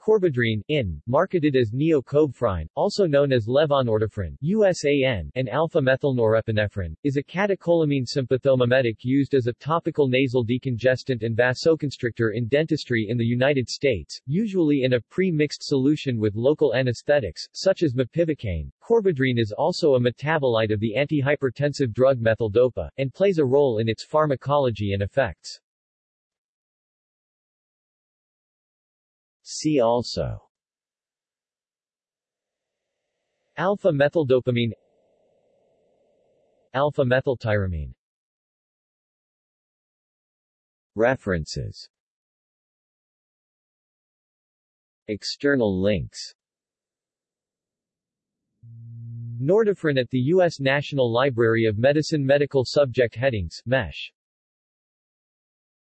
Corbadrine, in, marketed as Neo-Cobefrin, also known as levonordefrin USAN, and alpha-methylnorepinephrine, is a catecholamine sympathomimetic used as a topical nasal decongestant and vasoconstrictor in dentistry in the United States, usually in a pre-mixed solution with local anesthetics, such as mepivacaine. Corbadrine is also a metabolite of the antihypertensive drug methyldopa, and plays a role in its pharmacology and effects. See also. Alpha-methyldopamine Alpha-methyltyramine References. External links. Nordefrin at the U.S. National Library of Medicine Medical Subject Headings, MESH